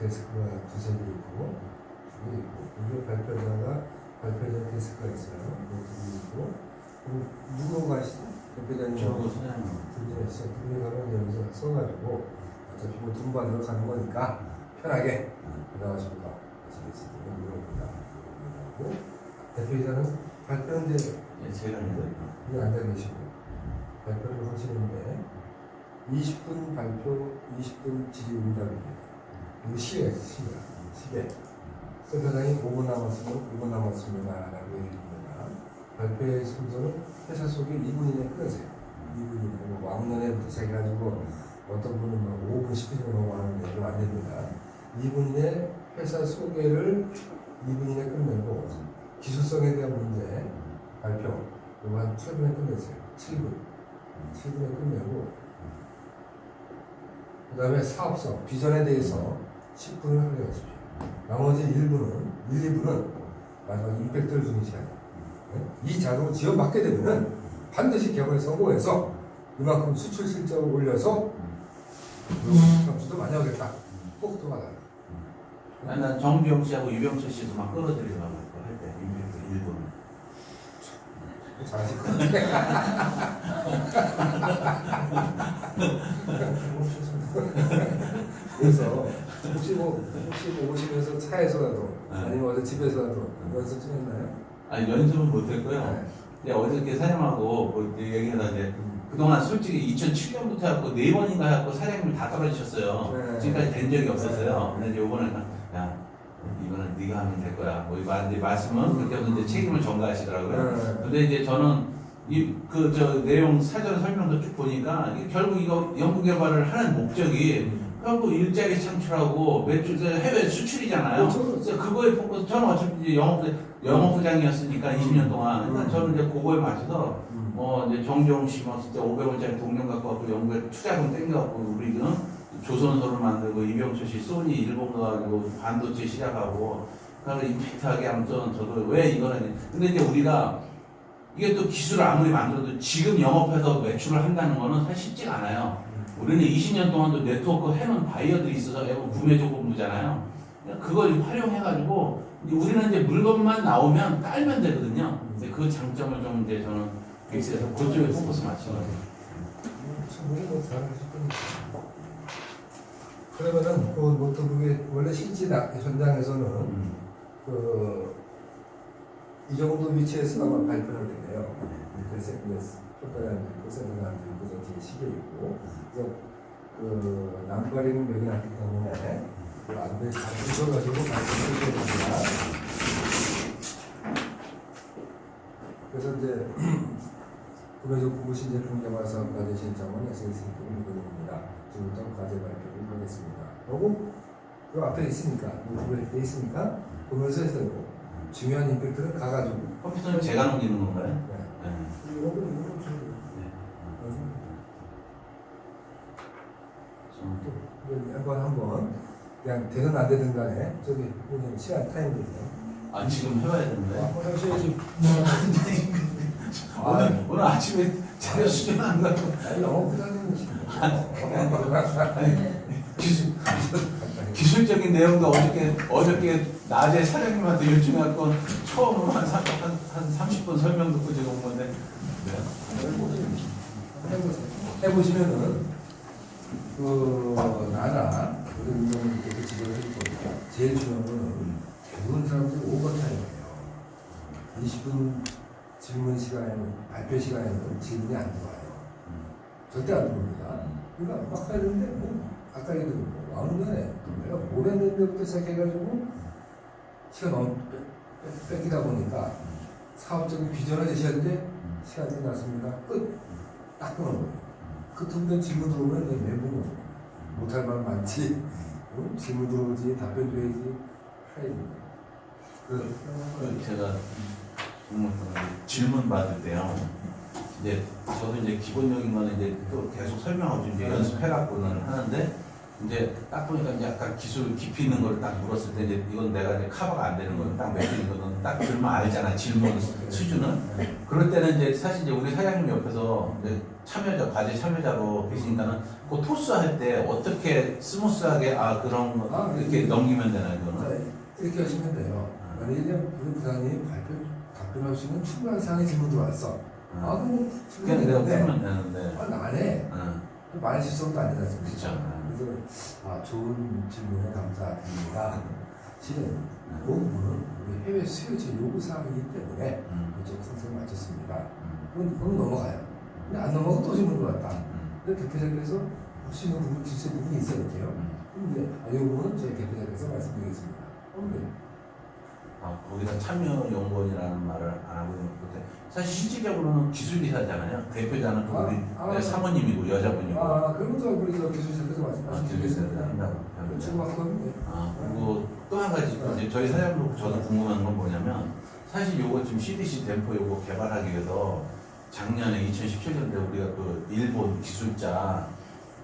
데스크가 두세 개 있고 여기 있고 여기 발표자가 발표자 데스크가 있어요. 여기 있고 그럼 누구 가시죠? 대표자님. 분이 있어. 분이 가면 여기서 써가지고 어차피 뭐 등반으로 가는 거니까 편하게 나가시고 가시겠습니다. 물어봅니다. 그리고 대표이사는 이제 예, 제가 여기 앉아 계시고 발표를 하시는데 20분 발표, 20분 질의응답입니다. 있어요. 시계. 시계. 센터장이 5분 남았으면 5분 남았습니다. 라고 얘기합니다. 발표의 순서는 회사 속에 2분 이내에 끊으세요. 2분 이내에 뭐 왕년에부터 시작해가지고 어떤 분은 뭐 5분, 10분 넘어가는데 그거 안 됩니다. 2분 이내 회사 소개를 2분 이내에 끝내고 기술성에 대한 문제 발표 이거 한 8분에 끝내세요. 7분. 7분에 끝내고 그 다음에 사업성, 비전에 대해서 10분을 활용하십시오. 나머지 1분은, 1, 2분은 마지막 임팩트를 주는 시간이에요. 네? 이 자료를 지원받게 되면은 반드시 개발에 성공해서 이만큼 수출 실적을 올려서 점수도 많이 하겠다. 꼭 들어가라. 아니, 난 정비영 씨하고 유병철 씨도 막 끌어들이려고 할 때 임팩트 일본. 잘하실 것 같아. 그래서 혹시 뭐 혹시 뭐 오시면서 차에서라도 네. 아니면 어디 집에서라도 연습 좀 했나요? 아니 연습은 못했고요. 네. 근데 어저께 사장님하고 뭐 얘기하다 이제 그동안 솔직히 2007년부터 해갖고 네 번인가 해갖고 사장님이 다 떨어지셨어요. 네. 지금까지 된 적이 없었어요. 근데 이제 이번에는 야 이거는 네가 하면 될 거야. 뭐 이제 말씀은 그때부터 이제 책임을 전가하시더라고요. 네. 근데 이제 저는 이그 저 내용 사전 설명도 쭉 보니까 결국 이거 연구 개발을 하는 목적이 결국 일자리 창출하고 매출 해외 수출이잖아요. 그렇죠. 그래서 그거에 포커스 저는 어차피 영업 영업부장이었으니까 20년 동안 그러니까 저는 이제 그거에 맞춰서 음. 뭐 이제 정종 씨뭐 진짜 500원짜리 동전 갖고 갖고 연구에 투자금 땡겨갖고 우리는 조선소를 만들고 이병철 씨 소니 일본 가가지고 반도체 시작하고 그래서 임팩트하게 아무튼 저도 왜 이거는 근데 이제 우리가 이게 또 기술을 아무리 만들어도 지금 영업해서 매출을 한다는 거는 사실 쉽지가 않아요. 우리는 20년 동안도 네트워크 해놓은 바이어들이 있어서 애고 구매 조건부잖아요. 그걸 활용해가지고 우리는 이제 물건만 나오면 깔면 되거든요. 근데 그 장점을 좀 이제 저는 빅스에서 그쪽에 포커스 맞추는 거예요. 그러면은 그 노트북의 원래 실제 나- 현장에서는 음. 그이 정도 위치에서 아마 발표를 했네요. 그래서 안 들고 저 뒤에 시계 있고 그래서 그 남발이는 여기 났기 때문에 그 안돼 다 부셔가지고 발표를 해야 됩니다. 그래서 이제 구매적 구구신 제품 개발 사업 과제 신청은 SSD 공부입니다. 지금부터 과제 발표를 하겠습니다. 그리고 그 앞에 있으니까 노트북에 돼 있으니까 보면서 되고 중요한 임팩트는 가가지고 컴퓨터는 제가 넘기는 건가요? 네. 네. 한번 한번 그냥 되든 안 되든 간에 저기 그냥 시간 타임 되세요. 아 지금 해봐야 되는데. 한번 하셔야지. 오늘 오늘 아침에 자료 수정 안 가고 아니 영어 부장님 기술 기술적인 내용도 어저께 어저께 낮에 사장님한테 요청해갖고 처음으로 한, 3, 한, 한 30분 설명 듣고 제가 온 건데 해보시면은 그 나나 우리 운영님께서 지도를 해줄 겁니다. 제일 중요한 거는 대부분 사람들이 오버타임이에요. 20분 질문 시간에는 발표 시간에는 질문이 안 들어와요. 절대 안 들어옵니다. 그러니까 막 하는데 뭐 아까 얘기도 뭐 왕년에 내가 뭘 했는데부터 시작해가지고 시간 너무 뺏기다 보니까 사업적인 비전을 제시하는데 시간이 끝났습니다. 끝. 딱 끊어 버려요. 그 질문 들어오면 내 멘붕 못할 말 많지. 응? 질문 들어오지 답변 줘야지. 하이. 그, 그 제가 음, 질문 받을 때요. 이제 저도 이제 기본적인 거는 이제 또 계속 설명하고 이제 연습해갖고는 하는데 이제 딱 보니까 이제 약간 기술 깊이 있는 걸 딱 물었을 때 이제 이건 내가 이제 커버가 안 되는 거는 딱 맥히는 거는 딱 들면 알잖아 질문 수준은 그럴 때는 이제 사실 이제 우리 사장님 옆에서 이제 참여자 과제 참여자로 계시니까는 그 토스 할 때 어떻게 스무스하게 아 그런 거 아, 이렇게 넘기면 되나 자, 이거는 이렇게 하시면 돼요. 만약에 우리 부장님이 발표, 있는 충분한 사항의 질문 들어왔어. 아, 어. 그럼 그냥 내가 풀면 되는데 아, 안 해. 어. 말 실수도 않습니까? 그쵸. 그래서, 아, 좋은 질문에 감사드립니다. 실은 그 부분은 우리 해외 수요처 요구사항이기 때문에 음, 그쪽 선생님 맞췄습니다. 음, 그건, 그건 넘어가요. 근데 안 넘어가고 또 질문 들어왔다. 음, 근데 대표자께서 할수 있는 부분, 질수 있는 부분이 있어야 돼요. 음. 근데 아, 이 부분은 저희 대표자께서 말씀드리겠습니다. 어, 네. 아, 거기다 참여연구원이라는 말을 안 하고 있는 건데 사실 실질적으로는 기술이사잖아요. 대표자는 또 아, 우리 아. 사모님이고 여자분이고 아, 그러면 저 우리 저 기술자께서 말씀- 아. 기술이사한다고 그렇죠, 맞거든요. 아, 그리고 또 한 가지 이제 저희 사장님도 저도 궁금한 건 뭐냐면 사실 요거 지금 CDC 댐포 요거 개발하기 위해서 작년에 2017년도에 우리가 그 일본 기술자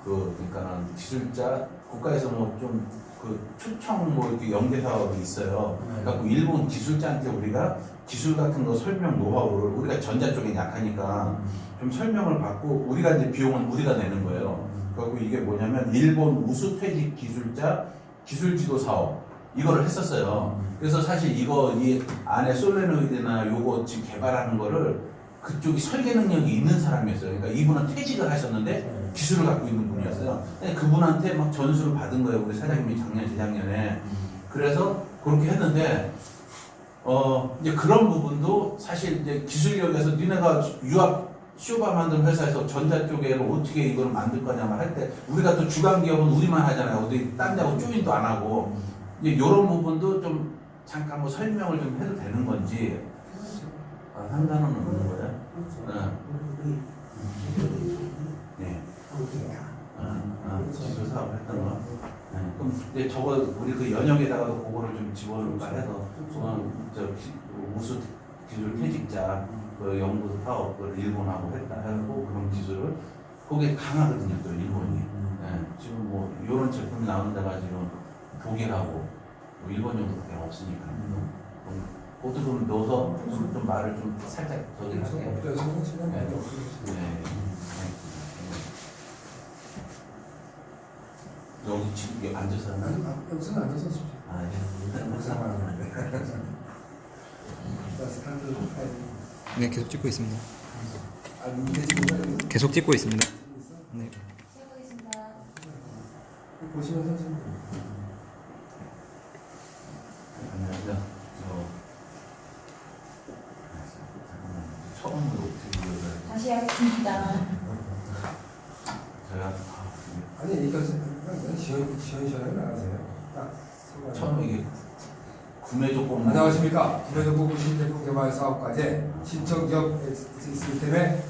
그 그러니까는 기술자 국가에서 뭐좀 그 초청 뭐 이렇게 연계 사업이 있어요. 그러니까 그 일본 기술자한테 우리가 기술 같은 거 설명 노하우를 우리가 전자 쪽에 약하니까 좀 설명을 받고 우리가 이제 비용은 우리가 내는 거예요. 그리고 이게 뭐냐면 일본 우수 퇴직 기술자 기술 지도 사업 이거를 했었어요. 그래서 사실 이거 이 안에 솔레노이드나 요거 지금 개발하는 거를 그쪽이 설계 능력이 있는 사람이었어요. 그러니까 이분은 퇴직을 하셨는데 기술을 갖고 있는 분이었어요. 근데 그분한테 막 전수를 받은 거예요. 우리 사장님이 작년 재작년에. 그래서 그렇게 했는데 어 이제 그런 부분도 사실 이제 기술력에서 니네가 유압 쇼바 만든 회사에서 전자 쪽에 어떻게 이걸 만들 거냐만 할때 우리가 또 주간 기업은 우리만 하잖아요. 어디 딴 데하고 조인도 안 하고 이제 이런 부분도 좀 잠깐 뭐 설명을 좀 해도 되는 건지 아, 상관은 없는 거예요. 네. 네. 아, 아, 기술 사업 했던 거. 네. 그럼 이제 저거 우리 그 연역에다가도 그거를 좀 집어넣을까 해서 어, 저 기- 우수 기술 퇴직자 그 연구 사업 을 일본하고 했다 해고 그런 기술을 거기에 강하거든요 또 일본이. 네. 지금 뭐 이런 제품이 나오는 데가 지금 독일하고 뭐 일본 정도밖에 없으니까. 그럼 그것도 좀 넣어서 좀, 좀 말을 좀 살짝 저기 지금 많이 없어요. 네. 네. 여기 지금 여기 앉아서 하는 아니, 아, 여기서는 앉아서 하십시오. 아, 예. 목사만 하는데. 자, 스타트 타임. 네, 계속 찍고 있습니다. 아, 계속 찍고 있습니다. 네. 보시면서 지금 안녕하세요. 저 잠깐만 처음으로 어떻게 이거를 다시 하겠습니다. 제가 아, 아니 이거 그냥 시원 시원시원하게 나가세요. 딱 서로 처음에 이게 구매 조건 안녕하십니까. 구매정보 신제품 개발 사업과제 신청 기업 시스템의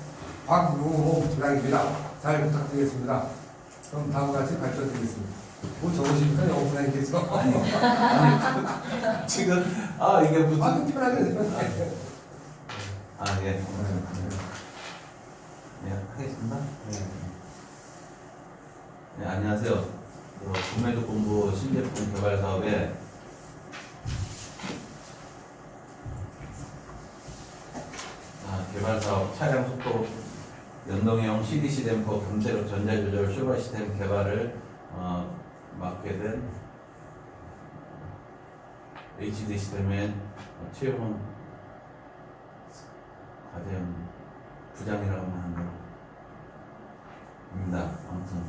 박무호 부장입니다. 잘 부탁드리겠습니다. 그럼 다음과 같이 발표드리겠습니다. 뭐 적으십니까? 영어 부장님께서. 아니 아니 지금 아 이게 무슨 아, 좀 편하게 해주세요. 아 예. 네 하겠습니다. 네, 안녕하세요. 어, 구매조건부 신제품 개발 사업에 차량 속도 연동형 CDC 댐퍼 강제력 전자 조절 쇼바 시스템 개발을 어, 맡게 된 HD 시스템의 최용훈 과대형 부장이라고 하는 입니다. 아무튼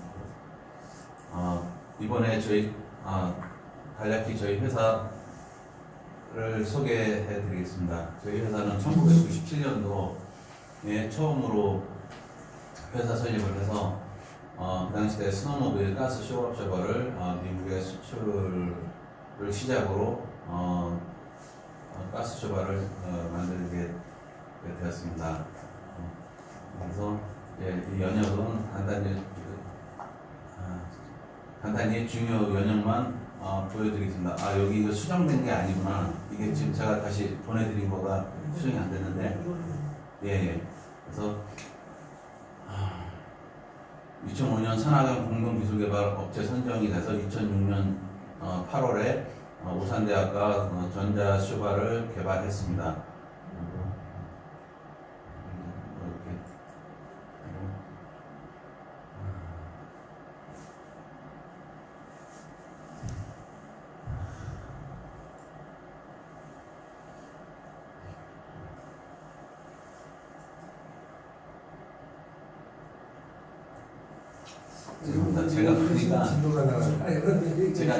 어, 이번에 저희 아, 간략히 저희 회사를 소개해 드리겠습니다. 저희 회사는 1997년도 에 처음으로 회사 설립을 해서 어, 그 당시 때 스노모빌 가스 쇼업 셔버를 어, 미국에 수출을 시작으로 어, 어, 가스 쇼바를 어, 만들게 되었습니다. 어, 그래서 예, 이 연역은 간단히 아, 간단히 중요 연역만 어, 보여드리겠습니다. 아 여기 이거 수정된 게 아니구나. 이게 지금 제가 다시 보내드린 거가 수정이 안 됐는데 예, 예. 그래서 아, 2005년 산하경 공동기술개발 업체 선정이 돼서 2006년 8월에 우산대학과 어, 전자슈바를 개발했습니다. 그리고 이렇게 지금 제가 보니까 진도가 나가. 아니 이게 제가.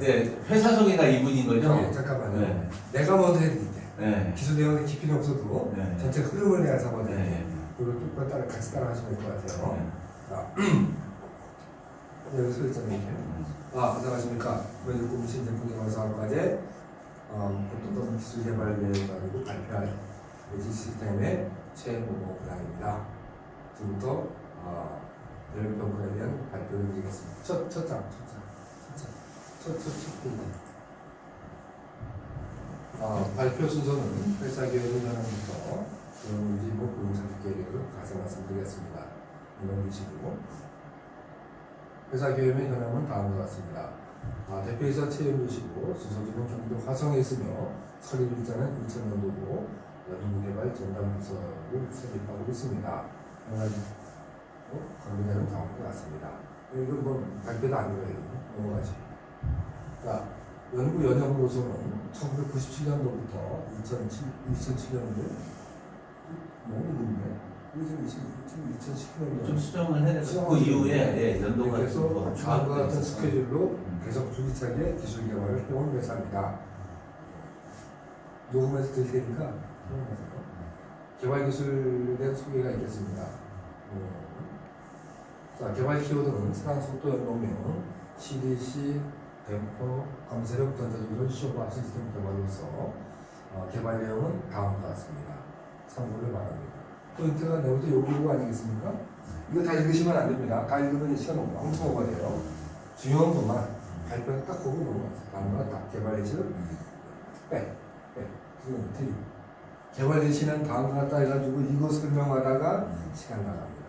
네, 회사 소개가 이분인 거죠? 네, 잠깐만요. 네. 내가 먼저 해드릴게. 네. 기술 내용의 깊이는 없어도 네. 전체 흐름을 내가 잡아드릴게. 네. 그리고 또 따라 같이 따라 하시면 될 것 같아요. 네. 자, 여기 서 있잖아요. 아, 안녕하십니까. 먼저 꿈신 제품 개발 사업까지 어, 어떤 기술 개발 계획을 가지고 발표할 외지 시스템의 최고보 부장입니다. 지금부터 어, 연령 평가에 대한 발표를 드리겠습니다. 첫, 첫 장, 첫 장, 첫 장, 첫, 첫, 첫 페이지. 어, 발표 순서는 회사 계획을 전환부터 유지목 부동산 계획을 가서 말씀드리겠습니다. 이런 식으로 회사 계획의 현황은 다음과 같습니다. 아, 대표이사 채용이시고 수소지는 경기도 화성에 있으며 설립일자는 2000년도고 연구개발 전담부서를 설립하고 있습니다. 관계자는 다음과 같습니다. 이건 뭐 발표도 아니고요. 넘어가시. 자, 연구 연영보소는 1997년도부터 2007, 2007년도 너무 늦네. 지금 2019년도 좀 수정을 해야 돼서 그 이후에 예, 연도가 좀 다음과 같은. 스케줄로 음. 계속 줄기차게 기술 개발을 해온 회사입니다. 녹음해서 테니까 녹음해서 개발 기술에 대한 소개가 있겠습니다. 음. 자, 개발 키워드는 수강 속도 연동명, CDC, 댐퍼, 검색력 전자조절 쇼바 시스템 개발로서 어, 개발 내용은 다음과 같습니다. 참고를 바랍니다. 포인트가 내부터 요구 아니겠습니까? 이거 다 읽으시면 안 됩니다. 다 읽으면 시간 엄청 오버돼요. 중요한 것만 발표 딱 보고 넘어가세요. 다음과 딱 개발 예시를 빼, 빼. 그건 틀리. 개발 예시는 다음과 딱 해가지고 이거 설명하다가 시간 나갑니다.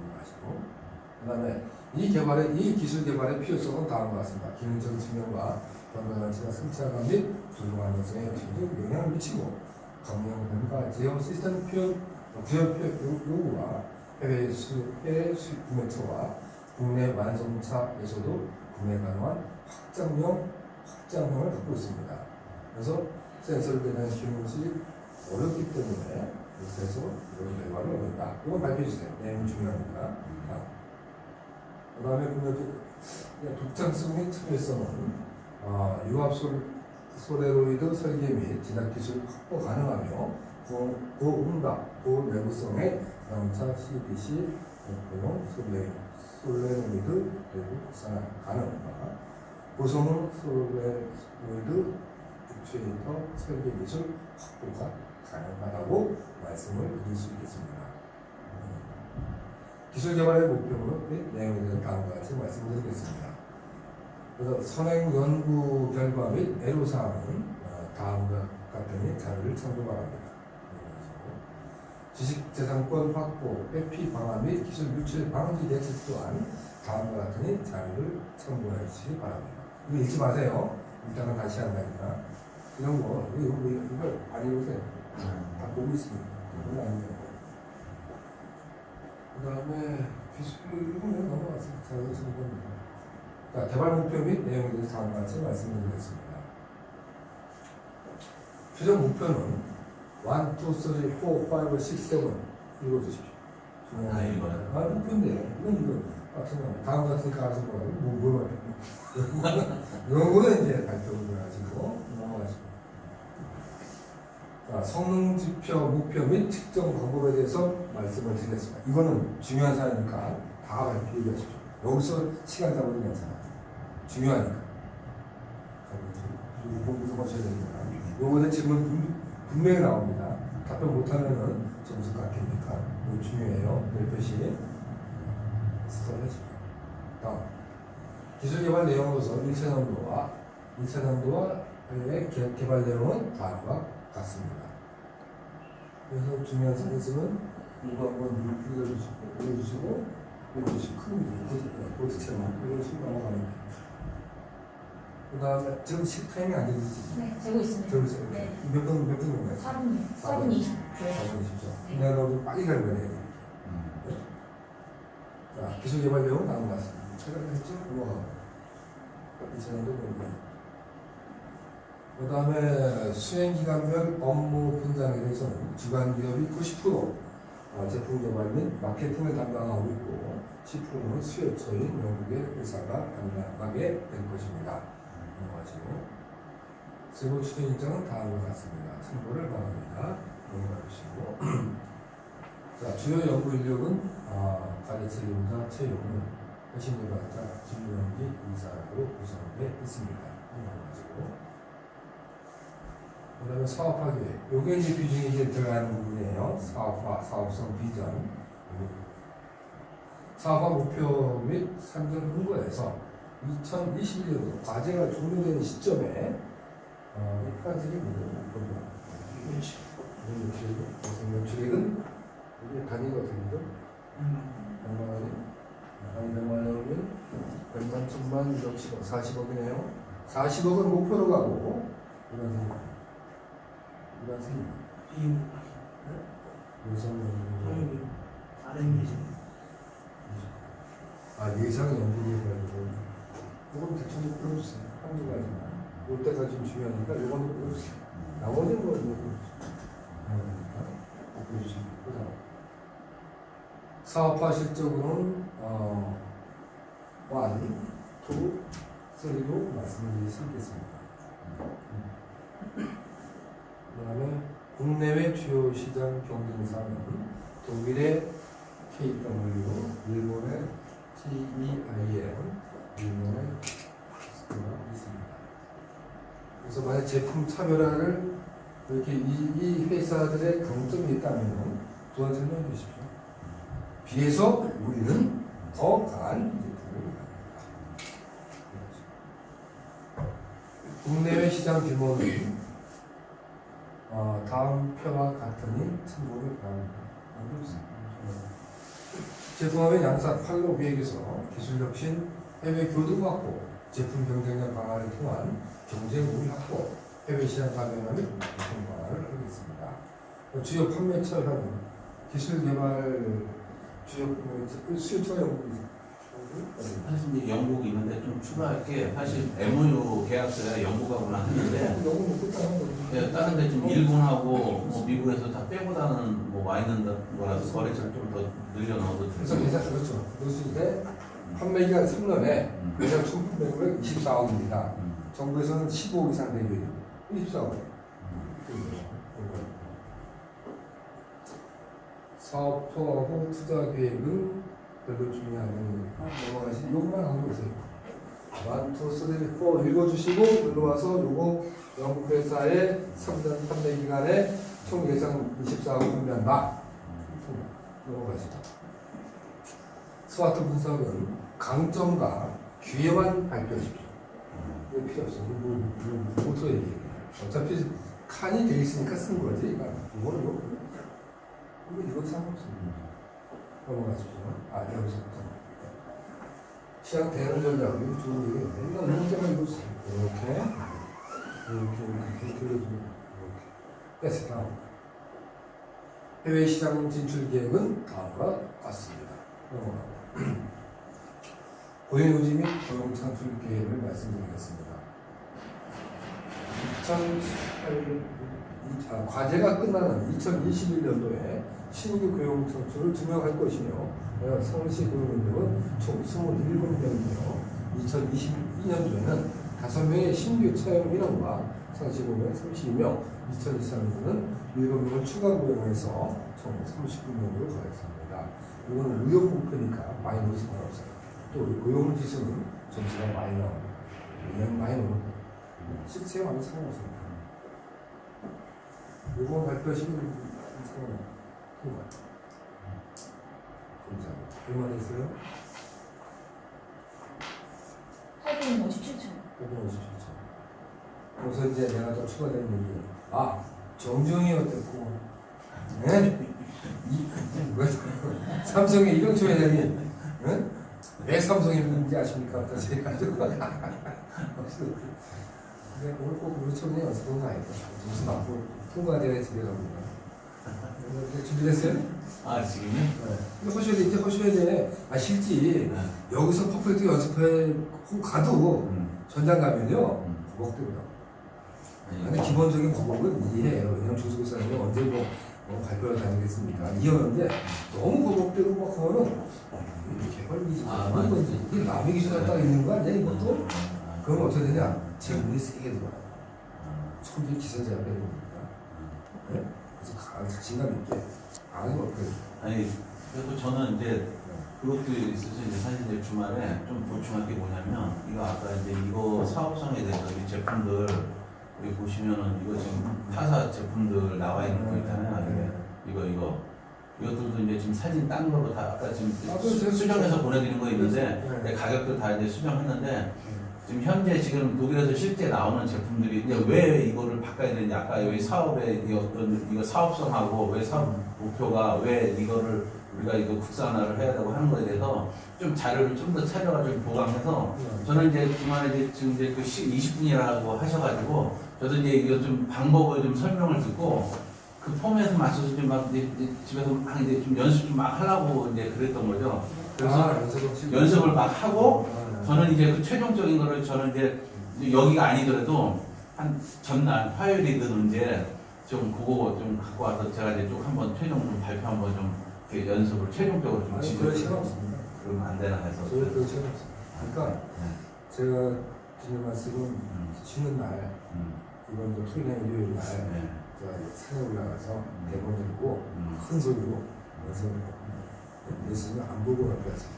넘어가시고. 그 다음에 이 개발의, 이 기술 개발의 필요성은 다음과 같습니다. 기능적인 측면과 변화가치가 승차감 및 불공한 것에 역시도 영향을 미치고 변화 제어 시스템 표현, 구현 표현 요구와 해외 수, 해외 수입 구매처와 국내 완성차에서도 구매 가능한 확장형, 확장형을 갖고 있습니다. 그래서 센서를 대한 기능이 어렵기 때문에 그래서 이런 결과를 얻는다. 이건 발표해 주세요. 내용이 중요합니다. 그 다음에 보면 독창성 및 참여성은 어, 유압 솔, 소레로이드 설계 및 제작 기술 확보 가능하며 고, 고음각, 고내구성의 자동차 CDC 목표용 솔레, 솔레노이드 내부 국산 가능과 고성능 솔레노이드 액추에이터 설계 기술 확보가 가능하다고 말씀을 드릴 수 있겠습니다. 기술 개발의 목표는 및 내용에 대해서 다음과 같이 말씀드리겠습니다. 그래서 선행 연구 결과 및 애로사항은 어, 다음과 같으니 자료를 참고 바랍니다. 지식재산권 확보, 회피 방안 및 기술 유출 방지 대책 또한 다음과 같으니 자료를 참고해 주시기 바랍니다. 이거 읽지 마세요. 이따가 다시 한다니까. 이런 거, 이거, 이거, 이걸 안 읽으세요. 다 보고 있습니다. 이건 아니에요. 그 다음에 기술 이거는 넘어가서 자료 쓰는 겁니다. 자, 개발 목표 및 내용에 대해서 다음과 같이 말씀드리겠습니다. 최종 목표는 1, 2, 3, 4, 5, 6, 7 읽어주십시오. 다 읽어요? 아, 목표인데 이건 이거 같은 거 다음 같으니까 알아서 뭐라고 뭐, 뭐 이런 거는 이제 발표를 가지고 성능 지표 목표 및 측정 방법에 대해서 말씀을 드리겠습니다. 이거는 중요한 사항이니까 다 발표해 주십시오. 여기서 시간 잡아도 괜찮아요. 중요하니까. 공부도 하셔야 됩니다. 요거는 질문 분- 분명히 나옵니다. 답변 못하면은 점수 깎입니까? 이거 중요해요. 별표시 스톱 해주십시오. 다음. 기술 개발 내용으로서 1차 난도와 2차 난도와 의 개- 개발 내용은 다음과 같습니다. 그래서 중요한 있으면 이거 한번 읽어주시고, 읽어주시고 이것이 큰 이런 식으로 넘어가는 거예요. 그 다음에 지금 시 타이밍 안 되지? 네, 재고 있습니다. 네. 몇 분, 몇 분인 거예요? 4분, 4분 20초. 4분 20초. 네. 내가 좀 빨리 가는 거네. 자, 기술 개발 내용 나온 것 같습니다. 제가 했죠? 넘어가고. 이 전에도 보고. 그 다음에 수행기관별 업무 분장에 대해서는 주간 기업이 90% 어, 제품 개발 및 마케팅을 담당하고 있고 10%는 수요처인 영국의 회사가 담당하게 될 것입니다. 넘어가시고 세부 추진 일정은 다음과 같습니다. 참고를 바랍니다. 넘어가 주시고 자, 주요 연구 인력은 아, 가르치 연자, 채용은 핵심개발자, 진료연기, 이사로 구성되어 있습니다. 넘어가시고 그 다음에 사업화 계획. 요게 이제 비중이 이제 들어가는 부분이에요. 사업화, 사업성 비전. 사업화 목표 및 산전 흥고에서 2021년도 과제가 종료되는 시점에 어, 이 파란색이 뭐예요? 이건 주액은 이게 단위가 어떻게 되죠? 100만 원이 한 100만 원이면 100만, 1000만, 1억, 10억, 40억이네요. 40억은 목표로 가고 이런 생각. 이런 생각. 예상 아 예상 연구를 가지고 이건 대충 좀 풀어주세요. 한두 가지만. 이때가 좀 중요하니까 이건 풀어주세요. 나머지는 뭐 되고 사업화 실적으로는 어, one, two, three로 말씀드릴 수 있겠습니다. 그 다음에 국내외 주요 시장 경쟁사는 독일의 KW, 일본의 TEIM, 일본의 스토가 있습니다. 그래서 만약 제품 차별화를 이렇게 이, 이 회사들의 강점이 있다면 두번 설명해 주십시오. 비해서 우리는 더 강한 제품을 만듭니다. 국내외 시장 규모는 어, 다음 표와 같으니 참고를 바랍니다. 제품업의 양사 팔로 기획에서 기술 혁신, 해외 교류 확보, 제품 경쟁력 강화를 통한 경쟁 우위 확보, 해외 시장 가맹화 및 제품 강화를 하겠습니다. 주요 판매처 현 기술 개발 주요 수요처가 연구이 사실 이제 영국이 있는데 좀 추가할 게 사실 MOU 계약서에 영국하고는 하는데 너무 높고 다른 거지. 예, 다른 데 지금 일본하고 뭐 미국에서 다 빼고 다는 뭐 와 있는 거라서 거래처를 좀 더 늘려 넣어도 그래서 계산 그렇죠. 넣었을 때 판매 기간 3년에 매장 총 판매금액 24억입니다. 정부에서는 15억 이상 되게 24억. 사업 투하고 투자 계획은 별로 않으니까 넘어가시. 요것만 하고 보세요. 1, 2, 3, 4 읽어주시고 눌러와서 요거 영국 회사의 3년 판매 기간에 총 예상 24억 판매한다. 넘어가시죠. 스와트 분석은 강점과 기회만 발표하십시오. 이거 필요 없어. 이거 뭐, 뭐, 얘기해. 어차피 칸이 돼 있으니까 쓴 거지. 이거는 뭐, 이거, 상관없습니다. 넘어가십시오. 아, 여기서부터. 시장 대응 전략, 이거 좋은 얘기인데. 이거 문제만 읽어주세요. 이렇게. 이렇게, 이렇게, 돌려주고. 이렇게. 됐어, 다음. 해외 시장 진출 계획은 다음과 같습니다. 넘어가고. 고용 유지 및 고용 창출 계획을 말씀드리겠습니다. 2018, 아, 과제가 끝나는 2021년도에 신규 고용 창출을 증명할 것이며 어, 성시 고용 인력은 총 27명이며 2022년도에는 5명의 신규 채용 인원과 상시 고용 32명, 2023년도는 7명을 추가 고용해서 총 39명으로 가겠습니다. 이거는 의욕 목표니까 많이 넣어도 상관없어요. 또 고용 지수는 점수가 많이 나옵니다. 그냥 많이 넣어도 실체 완전 상관없습니다. 이거 발표하시면 상관없습니다. 감사합니다. 얼마 됐어요? 8분 57초. 557초. 그래서 이제 내가 또 추가된 얘기. 아, 정정이 어땠고, 네? 이, 왜, 삼성의 이병초 회장이 응? 왜 삼성이 있는지 아십니까? 그래서 해가지고. 근데 오늘 꼭 우리 청년 연습은 가야겠다. 무슨 앞으로 통과돼야 집에 갑니다. 준비됐어요? 아 지금요? 네. 이제 하셔야 돼, 이제 하셔야 돼. 아, 실지. 네. 여기서 퍼펙트 연습해 고 가도 음. 전장 가면요. 음. 버벅대고요. 근데 기본적인 버벅은 이해해요. 왜냐면 조수고사님이 언제 뭐, 뭐 발표를 다니겠습니까? 이해하는데 너무 버벅대고 막 하면은 이렇게 헐리지. 아, 맞지. 이게 남의 기준에 딱 있는 거 아니야, 이것도? 아, 그럼 어떻게 되냐? 음. 질문이 세게 들어와요. 음. 기선제압해야 됩니다. 네? 그래서 가- 자신감 있게 아니 그 아니 그래도 저는 이제 그것도 있어서 이제 사실 이제 주말에 좀 보충할 게 뭐냐면 이거 아까 이제 이거 사업성에 대해서 이 제품들 여기 보시면은 이거 지금 타사 제품들 나와 있는 거 있잖아요. 이게 이거 이거 이것들도 이제 지금 사진 딴 거로 다 아까 지금 아, 그거 제가 수정해서 보내드린 거 있는데 네. 네, 가격도 다 이제 수정했는데 지금 현재 지금 독일에서 실제 나오는 제품들이 이제 왜 이거를 바꿔야 되는지 아까 여기 사업의 이 어떤 이거 사업성하고 왜 사업 목표가 왜 이거를 우리가 이거 국산화를 해야 되고 하는 거에 대해서 좀 자료를 좀 더 찾아가지고 보강해서 저는 이제 주말에 이제 지금 이제 그 20분이라고 하셔가지고 저도 이제 이거 좀 방법을 좀 설명을 듣고 그 폼에서 맞춰서 좀 막 이제 이제 집에서 막 이제 좀 연습 좀 막 하려고 이제 그랬던 거죠. 그래서 아, 연습을 막 하고 아, 저는 이제 그 최종적인 거를 저는 이제 여기가 아니더라도 한 전날 화요일이든 이제 좀 그거 좀 갖고 와서 제가 이제 쭉 한번 최종 좀 발표 한번 좀 이렇게 연습을 최종적으로 좀 아니 그럴 시간 없습니다. 그러면 안 되나 해서 저희 그럴 시간 없습니다. 그러니까 네. 제가 드리는 말씀은 음, 쉬는 날 음, 이번 주 토요일 일요일 날 네. 제가 산에 올라가서 대본 읽고 음, 큰 소리로 연습을 예수님 안 보고 발표했습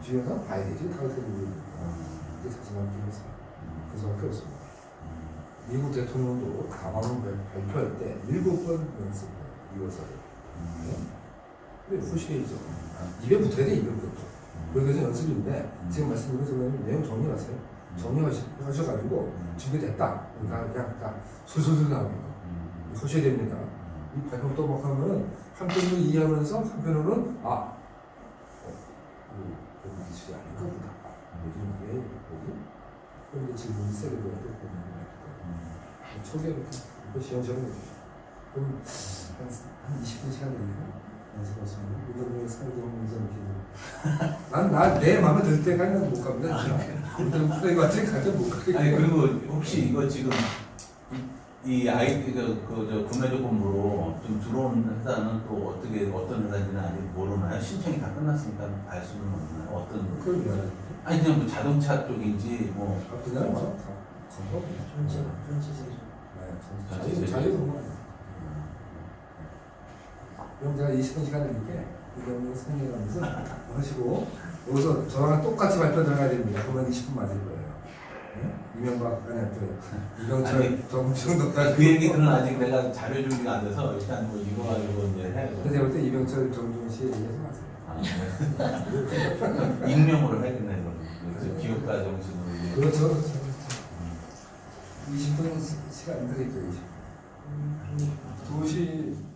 음, 주위에서 봐야 되지 보고 음, 이게 자신감 음, 그 수밖에 없습니다. 음. 미국 대통령도 가방을 발- 발표할 때 일곱 번 연습을 이어서 근데 후시해야죠. 입에 붙어야 돼 입에 붙어. 그래서 연습인데 지금 말씀드린 것처럼 내용 정리하세요. 정리하셔가지고 준비됐다. 그러니까 그냥 다 나오는 거. 하셔야 됩니다. 이 발표 또막 하면은 한편으로 이해하면서 한편으로는 아, 어, 이 여기 기술이 아닌가 보다. 요즘 왜 여기? 그럼 이제 질문이 세게 들어도 보면 초기에 이렇게 이거 시험시험 해주죠. 그럼 한, 한 20분 시간 걸리고 연습하시면 이거를 살도 하면서 이렇게 난나내 마음에 들 때까지 못 갑니다. 일단 플레이 같은 가져 못 가겠고. 아니 그리고 혹시 이거 지금 이 아이 그저 구매 조건으로 좀 들어온 회사는 또 어떻게 어떤 회사인지는 아직 모르나요? 신청이 다 끝났으니까 알 수는 없나요? 어떤 미안해. 아니 그냥 뭐 자동차 쪽인지 뭐 아, 그냥 뭐다 건강. 전체 전체 세조. 네, 자유 자유 공간. 그럼 제가 20분 시간 드릴게 이거는 설명하면서 하시고 여기서 저랑 똑같이 발표 들어가야 됩니다. 그러면 20분 맞을 거예요. 네? 이명박 아니 저 이병철 아니, 정충도까지 그 얘기들은 아직 내가 자료 준비가 안 돼서 일단 뭐 이거 가지고 이제 해. 근데 볼때 이병철 정종 씨 얘기하지 마세요. 아, 네. 익명으로 해야겠네 그럼 기업가 정신으로. 그렇죠. 그렇죠. 20분 시간 드릴게요. 20분. 2시